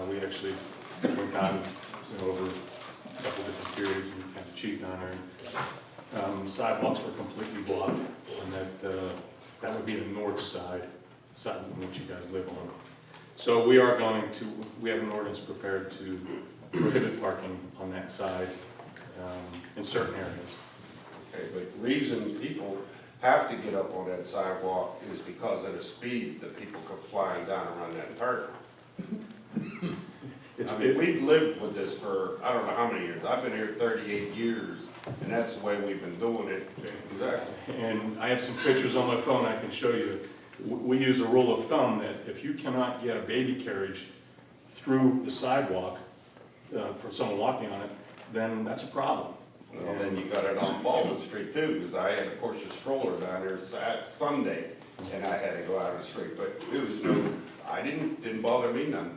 Uh, we actually went down, you know, over a couple different periods and kind of achieved on her. Um, sidewalks were completely blocked, and that, uh, that would be the north side, side which you guys live on. So we are going to, we have an ordinance prepared to prohibit parking on that side, um, in certain areas. Okay, but reason people have to get up on that sidewalk is because of the speed that people come flying down around that turn. I mean, we've lived with this for, I don't know how many years, I've been here thirty-eight years, and that's the way we've been doing it. Exactly. And I have some pictures on my phone I can show you. We use a rule of thumb that if you cannot get a baby carriage through the sidewalk uh, for someone walking on it, then that's a problem. Well, then you got it on Baldwin Street too, because I had to push a stroller down there Sat, Sunday, and I had to go out of the street, but it was no, I didn't, didn't bother me none.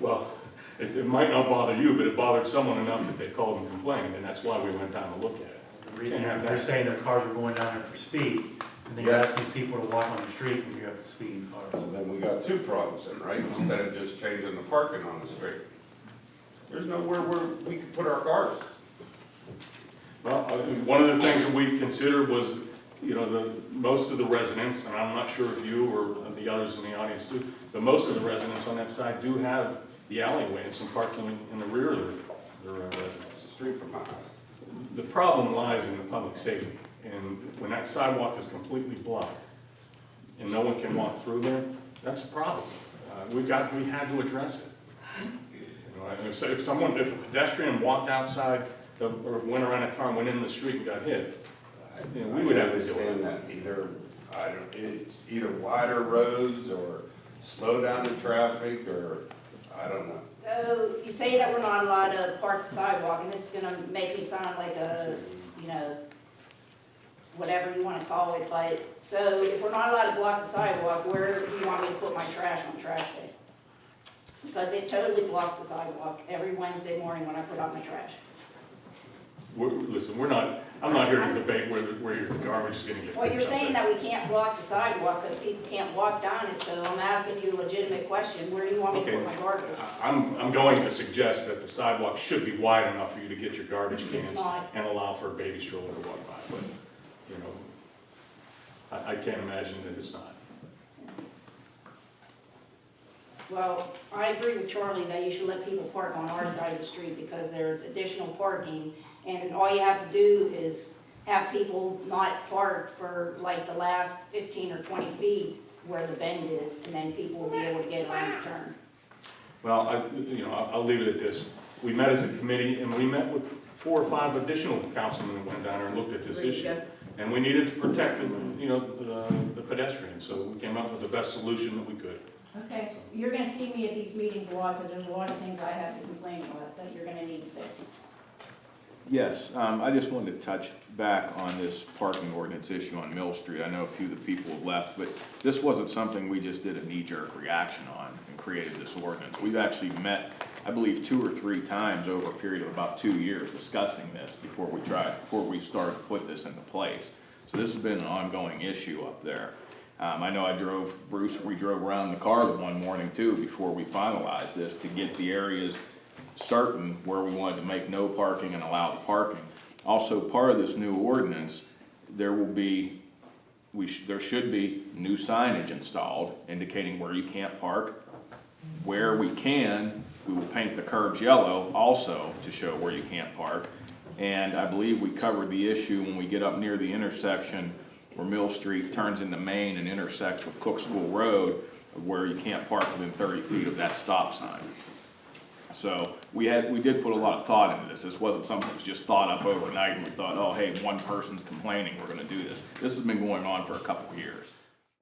Well, it, it might not bother you, but it bothered someone enough that they called and complained, and that's why we went down to look at it. The reason they're saying their cars are going down there for speed, and then you're asking people to walk on the street when you have speeding So cars. then we got two problems then, right, instead of just changing the parking on the street. There's nowhere where we could put our cars. Well, I think one of the things that we considered was, you know, the, most of the residents, and I'm not sure if you or the others in the audience do, but most of the residents on that side do have the alleyway and some parking in the rear of their, their uh, residence. a street from my house. The problem lies in the public safety, and when that sidewalk is completely blocked, and no one can walk through there, that's a problem. Uh, we've got, we had to address it. You know, if, someone, if a pedestrian walked outside, the- or went around a car and went in the street and got hit, you know, we would have to understand it. that, either, I don't, it's either wider roads or slow down the traffic, or, I don't know. So you say that we're not allowed to park the sidewalk, and this is gonna make me sound like a, you know, whatever you wanna call it, but, so if we're not allowed to block the sidewalk, where do you want me to put my trash on trash day? Because it totally blocks the sidewalk every Wednesday morning when I put out my trash. We're, listen, we're not, I'm not here to debate where, the- where your garbage is gonna get. Well, you're picked up saying at. that we can't block the sidewalk because people can't walk down it, so I'm asking you a legitimate question, where do you want me to put Okay. my garbage? I- I'm, I'm going to suggest that the sidewalk should be wide enough for you to get your garbage cans not. and allow for a baby stroller to walk by, but, you know, I, I can't imagine that it's not. Well, I agree with Charlie that you should let people park on our side of the street because there's additional parking. And all you have to do is have people not park for like the last fifteen or twenty feet where the bend is, and then people will be able to get around the turn. Well, I, you know, I'll, I'll leave it at this. We met as a committee and we met with four or five additional councilmen that went down there and looked at this issue. And we needed to protect the, you know, the- the pedestrians, so we came up with the best solution that we could. Okay, you're gonna see me at these meetings a lot because there's a lot of things I have to complain about that you're gonna need to fix. Yes, um, I just wanted to touch back on this parking ordinance issue on Mill Street. I know a few of the people have left, but this wasn't something we just did a knee-jerk reaction on and created this ordinance. We've actually met, I believe, two or three times over a period of about two years discussing this before we tried, before we started to put this into place. So this has been an ongoing issue up there. Um, I know I drove, Bruce, we drove around the car the one morning too, before we finalized this, to get the areas certain where we wanted to make no parking and allow the parking. Also, part of this new ordinance, there will be, we sh there should be new signage installed indicating where you can't park. Where we can, we will paint the curbs yellow also to show where you can't park. And I believe we covered the issue when we get up near the intersection where Mill Street turns into Main and intersects with Cook School Road, where you can't park within thirty feet of that stop sign. So we had, we did put a lot of thought into this. This wasn't something that was just thought up overnight and we thought, oh, hey, one person's complaining, we're gonna do this. This has been going on for a couple of years.